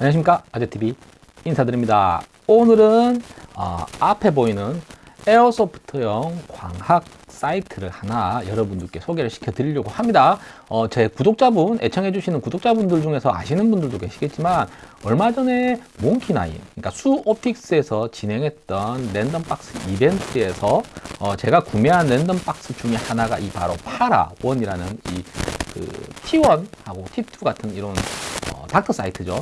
안녕하십니까? 아재TV 인사드립니다. 오늘은 어, 앞에 보이는 에어소프트용 광학 사이트를 하나 여러분들께 소개를 시켜 드리려고 합니다. 어, 제 구독자분 애청해 주시는 구독자분들 중에서 아시는 분들도 계시겠지만 얼마 전에 몽키나인 그러니까 수옵틱스에서 진행했던 랜덤박스 이벤트에서 어, 제가 구매한 랜덤박스 중에 하나가 이 바로 파라원이라는 이 그 T1하고 T2 같은 이런 어, Docter sight죠.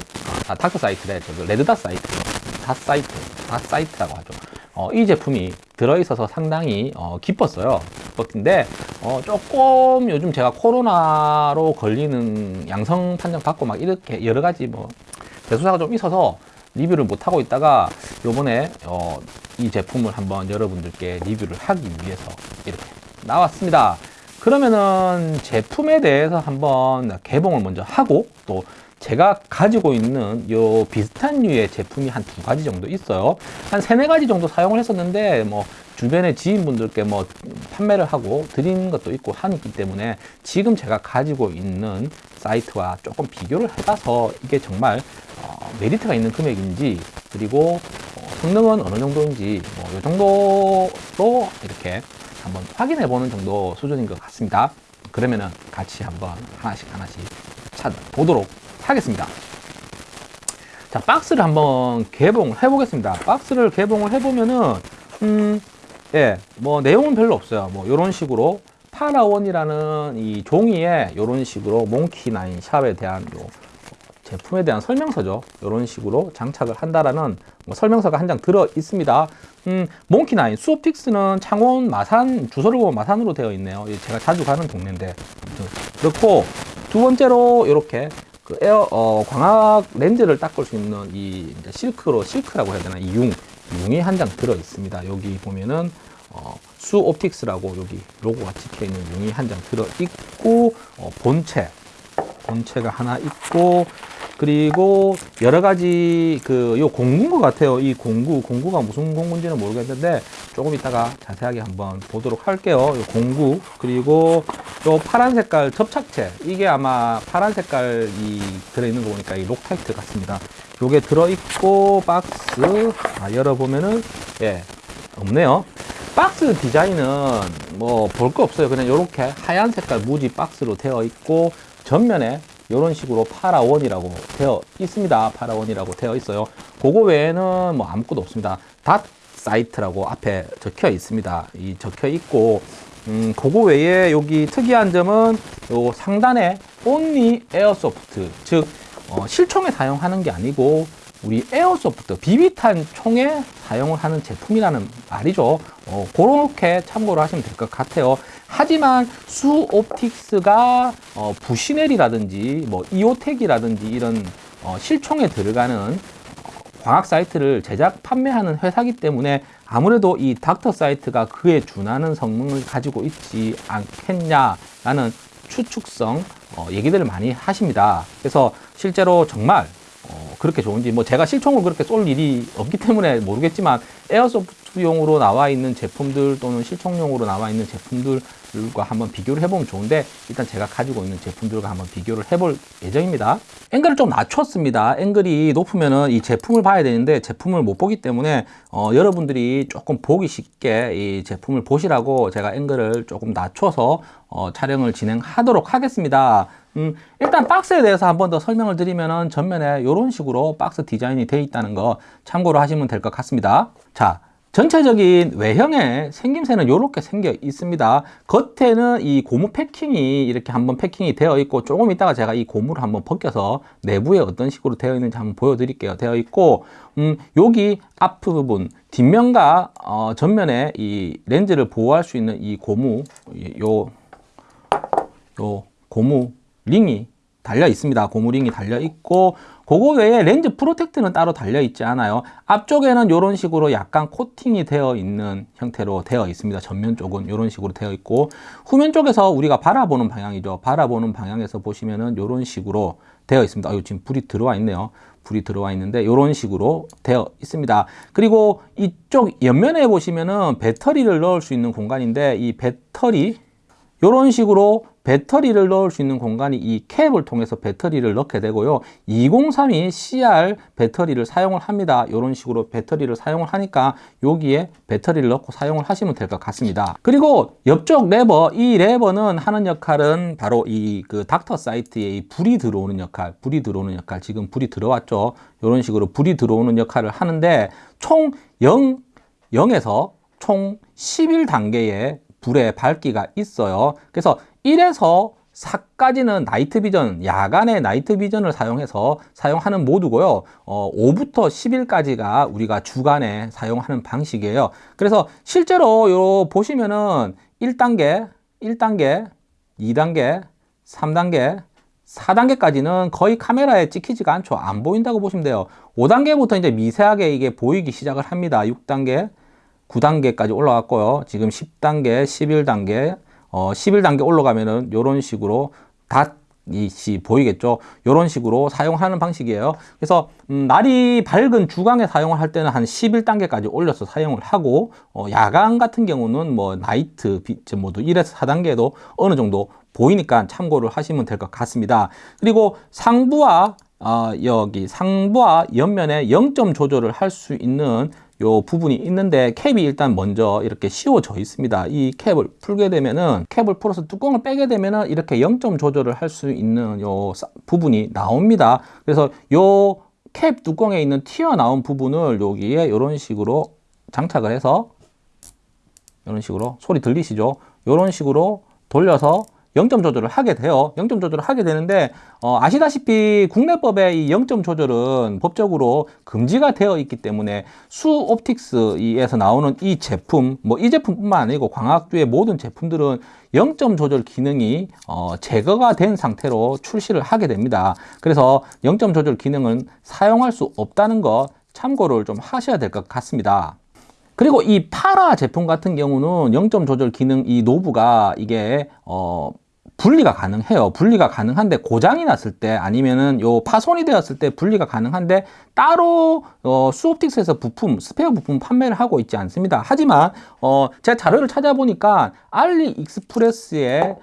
아, Docter sight래. 저 red dot sight죠. dot sight, dot sight라고 하죠. 어, 이 제품이 들어있어서 상당히 어, 기뻤어요. 기뻤는데 어, 조금 요즘 제가 코로나로 걸리는 양성 판정 받고 막 이렇게 여러 가지 뭐 대소사가 좀 있어서 리뷰를 못 하고 있다가 요번에 어, 이 제품을 한번 여러분들께 리뷰를 하기 위해서 이렇게 나왔습니다. 그러면은 제품에 대해서 한번 개봉을 먼저 하고 또 제가 가지고 있는 요 비슷한 류의 제품이 한 두 가지 정도 있어요. 한 세네 가지 정도 사용을 했었는데 뭐 주변에 지인분들께 뭐 판매를 하고 드리는 것도 있고 하기 때문에 지금 제가 가지고 있는 사이트와 조금 비교를 해봐서 이게 정말 어, 메리트가 있는 금액인지 그리고 어, 성능은 어느 정도인지 뭐이 정도로 이렇게 한번 확인해 보는 정도 수준인 것 같습니다. 그러면은 같이 한번 하나씩 하나씩 찾아보도록 하겠습니다. 자 박스를 한번 개봉을 해 보겠습니다. 박스를 개봉을 해 보면은 음, 예, 뭐 내용은 별로 없어요. 뭐 이런 식으로 파라원이라는 이 종이에 이런 식으로 몽키나인 샵에 대한 요 제품에 대한 설명서죠. 이런 식으로 장착을 한다라는 뭐 설명서가 한 장 들어 있습니다. 음, 몽키나인 수옵틱스는 창원 마산 주소를 보면 마산으로 되어 있네요. 제가 자주 가는 동네인데. 그렇고 두 번째로 이렇게 그 에어 어, 광학 렌즈를 닦을 수 있는 이 실크로 실크라고 해야 되나 이 융 융이 한 장 들어 있습니다. 여기 보면은 어, 수 옵틱스라고 여기 로고가 찍혀 있는 융이 한 장 들어 있고 어, 본체 본체가 하나 있고 그리고 여러 가지 그 요 공구인 것 같아요. 이 공구 공구가 무슨 공구인지는 모르겠는데 조금 이따가 자세하게 한번 보도록 할게요. 요 공구 그리고 요 파란 색깔 접착체 이게 아마 파란 색깔이 들어있는 거 보니까 이 록타이트 같습니다. 요게 들어있고 박스 아, 열어보면은 예 없네요. 박스 디자인은 뭐 볼 거 없어요. 그냥 이렇게 하얀 색깔 무지 박스로 되어 있고 전면에 이런 식으로 파라원이라고 되어 있습니다. 파라원이라고 되어 있어요. 그거 외에는 뭐 아무것도 없습니다. dot sight라고 앞에 적혀 있습니다. 이 적혀 있고 음, 그거 외에 여기 특이한 점은 요 상단에 only airsoft 즉 어, 실총에 사용하는 게 아니고 우리 airsoft 비비탄 총에 사용을 하는 제품이라는 말이죠 어, 그렇게 참고를 하시면 될 것 같아요 하지만 수옵틱스가 어, 부시넬이라든지 뭐 이오텍이라든지 이런 어, 실총에 들어가는 광학 사이트를 제작 판매하는 회사기 때문에 아무래도 이 닥터 사이트가 그에 준하는 성능을 가지고 있지 않겠냐라는 추측성 어, 얘기들을 많이 하십니다. 그래서 실제로 정말 어, 그렇게 좋은지 뭐 제가 실총을 그렇게 쏠 일이 없기 때문에 모르겠지만 에어소프트 용으로 나와 있는 제품들 또는 실총용으로 나와 있는 제품들과 한번 비교를 해보면 좋은데 일단 제가 가지고 있는 제품들과 한번 비교를 해볼 예정입니다. 앵글을 좀 낮췄습니다. 앵글이 높으면은 이 제품을 봐야 되는데 제품을 못 보기 때문에 어, 여러분들이 조금 보기 쉽게 이 제품을 보시라고 제가 앵글을 조금 낮춰서 어, 촬영을 진행하도록 하겠습니다. 음, 일단 박스에 대해서 한 번 더 설명을 드리면 전면에 이런 식으로 박스 디자인이 되어 있다는 거 참고로 하시면 될 것 같습니다. 자 전체적인 외형의 생김새는 이렇게 생겨 있습니다. 겉에는 이 고무 패킹이 이렇게 한번 패킹이 되어 있고 조금 있다가 제가 이 고무를 한번 벗겨서 내부에 어떤 식으로 되어 있는지 한번 보여드릴게요. 되어 있고 음, 여기 앞부분 뒷면과 어, 전면에 이 렌즈를 보호할 수 있는 이 고무 요, 요 고무 링이 달려 있습니다. 고무링이 달려 있고 그거 외에 렌즈 protect는 따로 달려 있지 않아요. 앞쪽에는 이런 식으로 약간 코팅이 되어 있는 형태로 되어 있습니다. 전면 쪽은 이런 식으로 되어 있고 후면 쪽에서 우리가 바라보는 방향이죠. 바라보는 방향에서 보시면은 이런 식으로 되어 있습니다. 아, 지금 불이 들어와 있네요. 불이 들어와 있는데 이런 식으로 되어 있습니다. 그리고 이쪽 옆면에 보시면은 배터리를 넣을 수 있는 공간인데 이 배터리 이런 식으로 배터리를 넣을 수 있는 공간이 이 캡을 통해서 배터리를 넣게 되고요. 2032 CR 배터리를 사용을 합니다. 이런 식으로 배터리를 사용을 하니까 여기에 배터리를 넣고 사용을 하시면 될 것 같습니다. 그리고 옆쪽 레버, 이 레버는 하는 역할은 바로 이 그 닥터 사이트에 이 불이 들어오는 역할, 불이 들어오는 역할, 지금 불이 들어왔죠. 이런 식으로 불이 들어오는 역할을 하는데 총 0, 0에서 총 11단계의 불의 밝기가 있어요. 그래서 1에서 4까지는 나이트 비전, 야간의 나이트 비전을 사용해서 사용하는 모드고요. 어, 5부터 10일까지가 우리가 주간에 사용하는 방식이에요. 그래서 실제로 요 보시면은 1단계, 1단계, 2단계, 3단계, 4단계까지는 거의 카메라에 찍히지가 않죠. 안 보인다고 보시면 돼요. 5단계부터 이제 미세하게 이게 보이기 시작을 합니다. 6단계, 9단계까지 올라갔고요. 지금 10단계, 11단계, 어, 11단계 올라가면은 이런 식으로 닷이 보이겠죠. 이런 식으로 사용하는 방식이에요. 그래서 음, 날이 밝은 주간에 사용을 할 때는 한 11단계까지 올려서 사용을 하고 어, 야간 같은 경우는 뭐 나이트 비트 모드 1에서 4단계도 어느 정도 보이니까 참고를 하시면 될 것 같습니다. 그리고 상부와 어, 여기 상부와 옆면에 0점 조절을 할 수 있는 요 부분이 있는데 캡이 일단 먼저 이렇게 씌워져 있습니다. 이 캡을 풀게 되면은 캡을 풀어서 뚜껑을 빼게 되면은 이렇게 0점 조절을 할 수 있는 요 부분이 나옵니다. 그래서 요 캡 뚜껑에 있는 튀어나온 부분을 여기에 이런 식으로 장착을 해서 이런 식으로 소리 들리시죠? 이런 식으로 돌려서 0점 조절을 하게 돼요. 0점 조절을 하게 되는데 어, 아시다시피 국내법의 이 0점 조절은 법적으로 금지가 되어 있기 때문에 수 옵틱스에서 나오는 이 제품, 뭐 이 제품뿐만 아니고 광학주의 모든 제품들은 0점 조절 기능이 어, 제거가 된 상태로 출시를 하게 됩니다. 그래서 0점 조절 기능은 사용할 수 없다는 거 참고를 좀 하셔야 될 것 같습니다. 그리고 이 파라 제품 같은 경우는 0점 조절 기능 이 knob가 이게 어 분리가 가능해요. 분리가 가능한데 고장이 났을 때 아니면은 요 파손이 되었을 때 분리가 가능한데 따로 어, 수옵틱스에서 부품, 스페어 부품 판매를 하고 있지 않습니다. 하지만 어, 제가 자료를 찾아보니까 알리익스프레스에서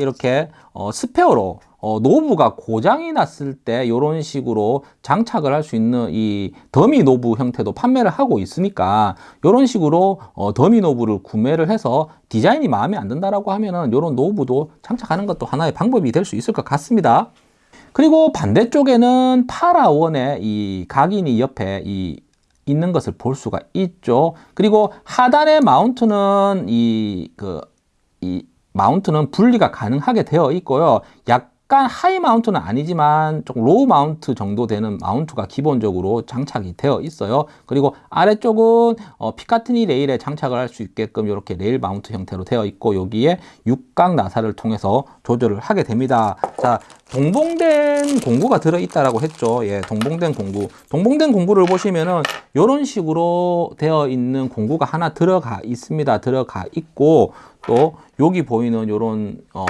이렇게 어, 스페어로 어, knob가 고장이 났을 때 이런 식으로 장착을 할 수 있는 이 dummy knob 형태도 판매를 하고 있으니까 이런 식으로 어, dummy knob를 구매를 해서 디자인이 마음에 안 든다라고 하면은 이런 knob도 장착하는 것도 하나의 방법이 될 수 있을 것 같습니다. 그리고 반대쪽에는 파라원의 이 각인이 옆에 이 있는 것을 볼 수가 있죠. 그리고 하단의 mount는 이 그, 이 mount는 분리가 가능하게 되어 있고요. 약 약간 high mount는 아니지만 조금 low mount 정도 되는 mount가 기본적으로 장착이 되어 있어요. 그리고 아래쪽은 어, Picatinny 레일에 장착을 할 수 있게끔 이렇게 레일 mount 형태로 되어 있고 여기에 육각 나사를 통해서 조절을 하게 됩니다. 자, 동봉된 공구가 들어있다라고 했죠. 예, 동봉된 공구. 동봉된 공구를 보시면은 이런 식으로 되어 있는 공구가 하나 들어가 있습니다. 들어가 있고 또 여기 보이는 이런 어,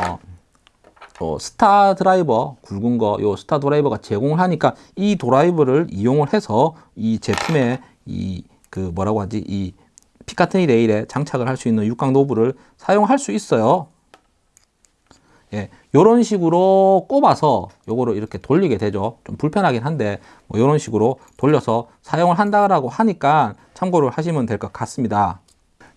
어, 스타 드라이버 굵은 거, 요 스타 드라이버가 제공을 하니까 이 드라이버를 이용을 해서 이 제품에 이 그 뭐라고 하지 이 피카트니 레일에 장착을 할 수 있는 육각 노브를 사용할 수 있어요. 예, 요런 식으로 꼽아서 요거를 이렇게 돌리게 되죠. 좀 불편하긴 한데 뭐 요런 식으로 돌려서 사용을 한다라고 하니까 참고를 하시면 될 것 같습니다.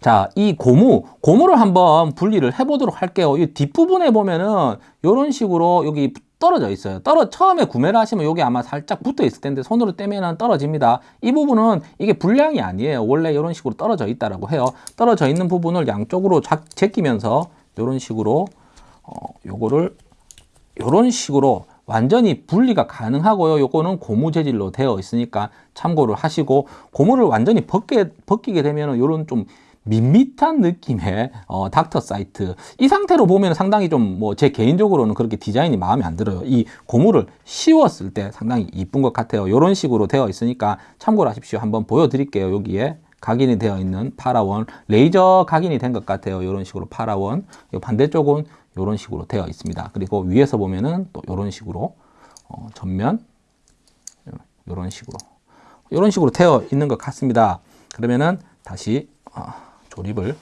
자, 이 고무, 고무를 한번 분리를 해보도록 할게요. 이 뒷부분에 보면은 이런 식으로 여기 떨어져 있어요. 떨어 처음에 구매를 하시면 여기 아마 살짝 붙어 있을 텐데 손으로 떼면은 떨어집니다. 이 부분은 이게 불량이 아니에요. 원래 이런 식으로 떨어져 있다라고 해요. 떨어져 있는 부분을 양쪽으로 작, 제끼면서 이런 식으로 어, 요거를 이런 식으로 완전히 분리가 가능하고요. 요거는 고무 재질로 되어 있으니까 참고를 하시고 고무를 완전히 벗게, 벗기게 되면 요런 좀 밋밋한 느낌의 어, doctor sight. 이 상태로 보면 상당히 좀 뭐 제 개인적으로는 그렇게 디자인이 마음에 안 들어요. 이 고무를 씌웠을 때 상당히 이쁜 것 같아요. 이런 식으로 되어 있으니까 참고를 하십시오. 한번 보여드릴게요. 여기에 각인이 되어 있는 파라원 레이저 각인이 된 것 같아요. 이런 식으로 파라원. 반대쪽은 이런 식으로 되어 있습니다. 그리고 위에서 보면은 또 이런 식으로 어, 전면 이런 식으로. 이런 식으로 되어 있는 것 같습니다. 그러면은 다시 어, 조립을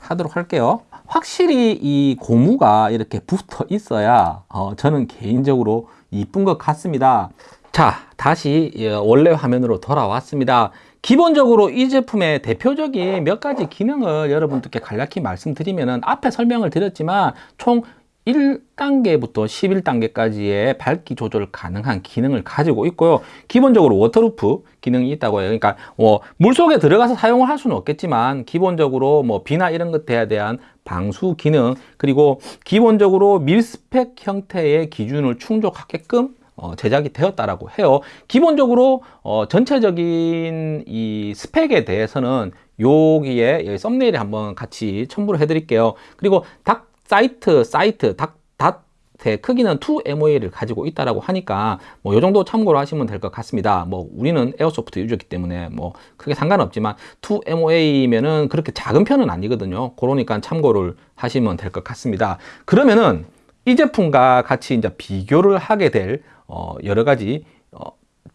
하도록 할게요 확실히 이 고무가 이렇게 붙어 있어야 어, 저는 개인적으로 이쁜 것 같습니다. 자, 다시 예, 원래 화면으로 돌아왔습니다. 기본적으로 이 제품의 대표적인 몇 가지 기능을 여러분들께 간략히 말씀드리면 앞에 설명을 드렸지만 총 1단계부터 11단계까지의 밝기 조절 가능한 기능을 가지고 있고요. 기본적으로 waterproof 기능이 있다고 해요. 그러니까 뭐 물속에 들어가서 사용을 할 수는 없겠지만 기본적으로 뭐 비나 이런 것에 대한 방수 기능 그리고 기본적으로 mil-spec 형태의 기준을 충족하게끔 어, 제작이 되었다라고 해요. 기본적으로 어, 전체적인 이 스펙에 대해서는 여기에 thumbnail에 한번 같이 첨부를 해 드릴게요. 그리고 닭 사이트 사이트 닭 닷의 크기는 2MOA를 가지고 있다라고 하니까 뭐 요 정도 참고로 하시면 될 것 같습니다. 뭐 우리는 airsoft user기 때문에 뭐 크게 상관없지만 2MOA면은 그렇게 작은 편은 아니거든요. 그러니까 참고를 하시면 될 것 같습니다. 그러면은 이 제품과 같이 이제 비교를 하게 될 어, 여러 가지 어,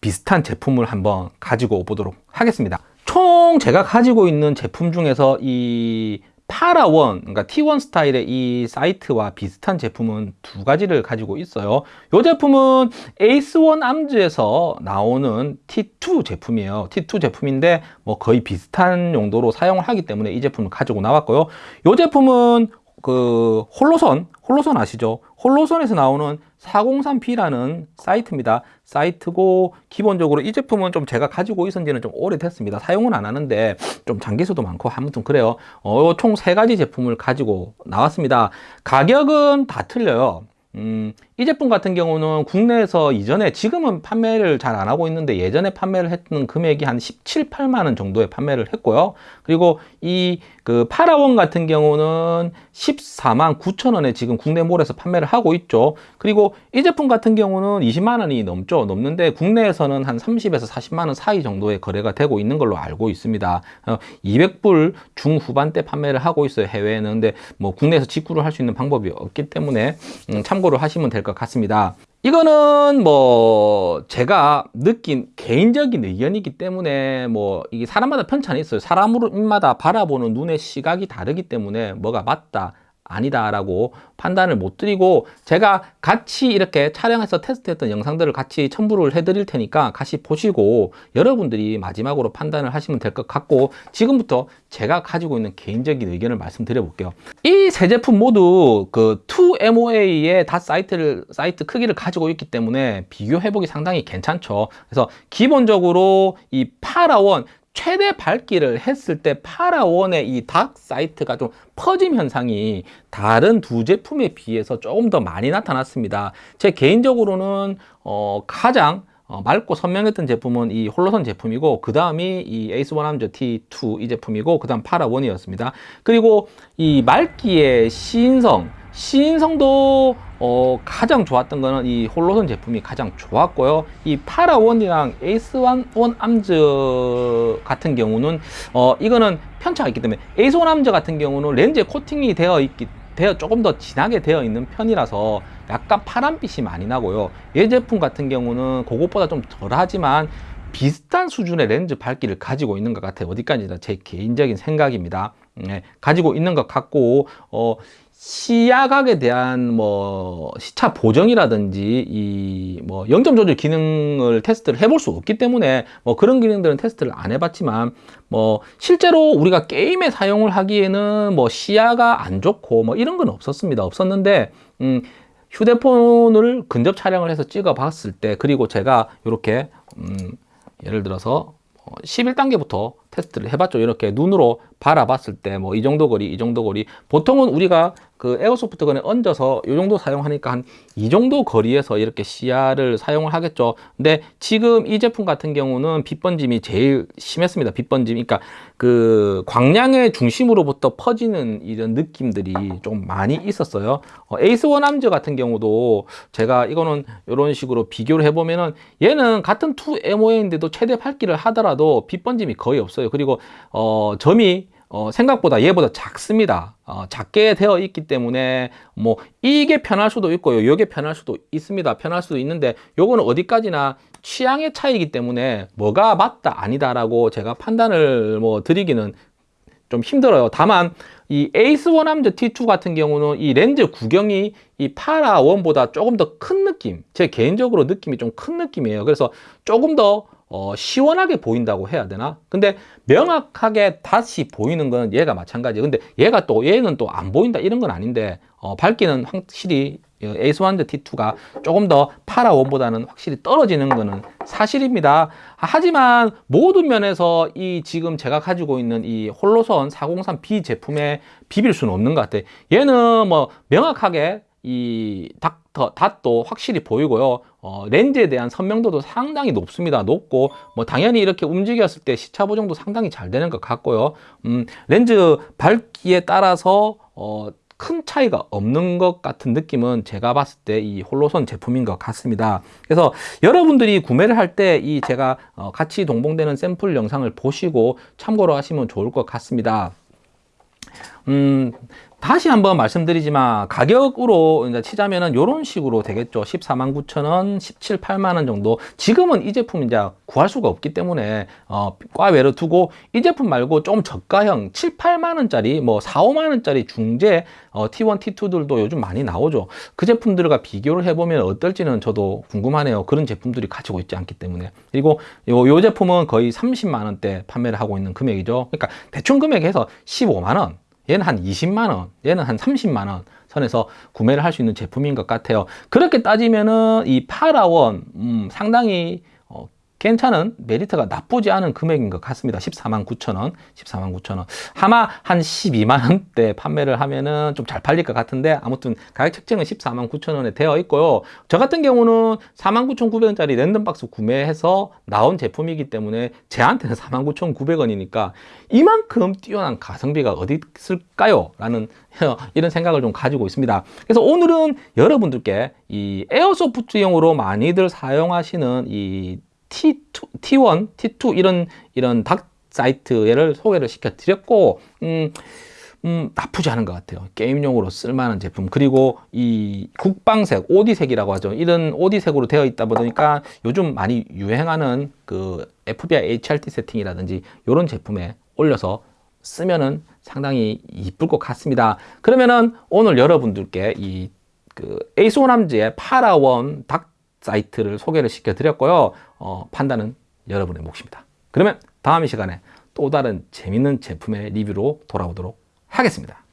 비슷한 제품을 한번 가지고 보도록 하겠습니다. 총 제가 가지고 있는 제품 중에서 이 파라원, 그러니까 T1 스타일의 이 사이트와 비슷한 제품은 두 가지를 가지고 있어요. 이 제품은 에이스1 암즈에서 나오는 T2 제품이에요. T2 제품인데 뭐 거의 비슷한 용도로 사용을 하기 때문에 이 제품을 가지고 나왔고요. 이 제품은 그 홀로선, 홀로선 아시죠? 홀로선에서 나오는 403B라는 사이트입니다. 사이트고 기본적으로 이 제품은 좀 제가 가지고 있은 지는 좀 오래됐습니다. 사용은 안 하는데 좀 장기수도 많고 아무튼 그래요. 어, 총 세 가지 제품을 가지고 나왔습니다. 가격은 다 틀려요. 음, 이 제품 같은 경우는 국내에서 이전에 지금은 판매를 잘 안 하고 있는데 예전에 판매를 했던 금액이 한 17, 8만 원 정도에 판매를 했고요. 그리고 이 그 파라원 같은 경우는 14만 9천 원에 지금 국내 몰에서 판매를 하고 있죠. 그리고 이 제품 같은 경우는 20만 원이 넘죠. 넘는데 국내에서는 한 30에서 40만 원 사이 정도의 거래가 되고 있는 걸로 알고 있습니다. 200불 어, 중후반대 판매를 하고 있어요. 해외에는. 근데 뭐 국내에서 직구를 할 수 있는 방법이 없기 때문에 음, 참고를 하시면 될것 같습니다. 이거는 뭐 제가 느낀 개인적인 의견이기 때문에 뭐 이게 사람마다 편차는 있어요. 사람마다 바라보는 눈의 시각이 다르기 때문에 뭐가 맞다 아니다라고 판단을 못 드리고 제가 같이 이렇게 촬영해서 테스트했던 영상들을 같이 첨부를 해드릴 테니까 같이 보시고 여러분들이 마지막으로 판단을 하시면 될 것 같고 지금부터 제가 가지고 있는 개인적인 의견을 말씀드려 볼게요. 이 세 제품 모두 그 2MOA의 dot sight를 sight 크기를 가지고 있기 때문에 비교하기가 상당히 괜찮죠. 그래서 기본적으로 이 파라원 최대 밝기를 했을 때 파라원의 이 dot sight가 좀 퍼짐 현상이 다른 두 제품에 비해서 조금 더 많이 나타났습니다. 제 개인적으로는 어, 가장 어, 맑고 선명했던 제품은 이 홀로선 제품이고 그 다음이 이 에이스 원암즈 T2 이 제품이고 그 다음 파라원이었습니다. 그리고 이 맑기의 시인성 시인성도 어, 가장 좋았던 거는 이 홀로선 제품이 가장 좋았고요. 이 파라원이랑 에이스1 원 암즈 같은 경우는 어, 이거는 편차가 있기 때문에 에이스1 암즈 같은 경우는 렌즈에 코팅이 되어 있기 되어 조금 더 진하게 되어 있는 편이라서 약간 파란빛이 많이 나고요. 이 제품 같은 경우는 그것보다 좀 덜하지만 비슷한 수준의 렌즈 밝기를 가지고 있는 것 같아요. 어디까지나 제 개인적인 생각입니다. 네, 가지고 있는 것 같고 어, 시야각에 대한 뭐 시차 보정이라든지 이 뭐 영점 조절 기능을 테스트를 해볼 수 없기 때문에 뭐 그런 기능들은 테스트를 안 해봤지만 뭐 실제로 우리가 게임에 사용을 하기에는 뭐 시야가 안 좋고 뭐 이런 건 없었습니다 없었는데 음 휴대폰을 근접 촬영을 해서 찍어 봤을 때 그리고 제가 이렇게 음 예를 들어서 11단계부터 어, 테스트를 해봤죠. 이렇게 눈으로 바라봤을 때 뭐 이 정도 거리, 이 정도 거리. 보통은 우리가 그 에어소프트건에 얹어서 이 정도 사용하니까 한 이 정도 거리에서 이렇게 시야를 사용을 하겠죠. 근데 지금 이 제품 같은 경우는 빛 번짐이 제일 심했습니다. 빛 번짐. 그러니까 그 광량의 중심으로부터 퍼지는 이런 느낌들이 좀 많이 있었어요. 어, 에이스 원암즈 같은 경우도 제가 이거는 이런 식으로 비교를 해보면은 얘는 같은 2MOA인데도 최대 밝기를 하더라도 빛 번짐이 거의 없어요. 그리고 어, 점이 어, 생각보다 얘보다 작습니다. 어, 작게 되어 있기 때문에 뭐 이게 편할 수도 있고요. 이게 편할 수도 있습니다. 편할 수도 있는데 요거는 어디까지나 취향의 차이기 때문에 뭐가 맞다 아니다라고 제가 판단을 뭐 드리기는 좀 힘들어요. 다만 이 에이스 원암드 T2 같은 경우는 이 렌즈 구경이 이 파라 원보다 조금 더 큰 느낌, 제 개인적으로 느낌이 좀 큰 느낌이에요. 그래서 조금 더 어, 시원하게 보인다고 해야 되나? 근데 명확하게 다시 보이는 건 얘가 마찬가지예요. 근데 얘가 또 얘는 또 안 보인다 이런 건 아닌데 어, 밝기는 확실히 에이스 원드 T2가 조금 더 파라 원보다는 확실히 떨어지는 거는 사실입니다. 하지만 모든 면에서 이 지금 제가 가지고 있는 이 홀로선 403B 제품에 비빌 수는 없는 것 같아요. 얘는 뭐 명확하게 이 닥터 닷도 확실히 보이고요. 어, 렌즈에 대한 선명도도 상당히 높습니다. 높고 뭐 당연히 이렇게 움직였을 때 시차 보정도 상당히 잘 되는 것 같고요. 음, 렌즈 밝기에 따라서 어, 큰 차이가 없는 것 같은 느낌은 제가 봤을 때 이 홀로선 제품인 것 같습니다. 그래서 여러분들이 구매를 할 때 이 제가 어, 같이 동봉되는 샘플 영상을 보시고 참고로 하시면 좋을 것 같습니다. 음, 다시 한번 말씀드리지만 가격으로 이제 치자면은 이런 식으로 되겠죠. 14만 9천 원 17, 8만 원 정도. 지금은 이 제품 이제 구할 수가 없기 때문에 어, 과외로 두고 이 제품 말고 좀 저가형 7, 8만 원짜리 뭐 4, 5만 원짜리 중재 어, T1, T2들도 요즘 많이 나오죠. 그 제품들과 비교를 해보면 어떨지는 저도 궁금하네요. 그런 제품들이 가지고 있지 않기 때문에. 그리고 요, 요 제품은 거의 30만 원대 판매를 하고 있는 금액이죠. 그러니까 대충 금액에서 15만 원 얘는 한 20만 원, 얘는 한 30만 원 선에서 구매를 할 수 있는 제품인 것 같아요. 그렇게 따지면은 이 파라원 음, 상당히 어, 괜찮은 메리트가 나쁘지 않은 금액인 것 같습니다. 14만 9천 원, 14만 9천 원. 아마 한 12만 원대 판매를 하면은 좀 잘 팔릴 것 같은데 아무튼 가격 책정은 14만 9천 원에 되어 있고요. 저 같은 경우는 4만 9천 9백원짜리 랜덤박스 구매해서 나온 제품이기 때문에 제한테는 4만 9천 9백원이니까 이만큼 뛰어난 가성비가 어디 있을까요? 라는 이런 생각을 좀 가지고 있습니다. 그래서 오늘은 여러분들께 이 에어소프트용으로 많이들 사용하시는 이 T2, T1, T2 이런 이런 닥 사이트를 소개를 시켜 드렸고 음, 음, 나쁘지 않은 것 같아요. 게임용으로 쓸만한 제품. 그리고 이 국방색, 오디색이라고 하죠. 이런 오디색으로 되어 있다 보니까 요즘 많이 유행하는 그 FBI HRT 세팅이라든지 이런 제품에 올려서 쓰면은 상당히 이쁠 것 같습니다. 그러면은 오늘 여러분들께 이 그 에이소남즈의 파라원 닥 사이트를 소개를 시켜 드렸고요. 어, 판단은 여러분의 몫입니다. 그러면 다음 시간에 또 다른 재밌는 제품의 리뷰로 돌아오도록 하겠습니다.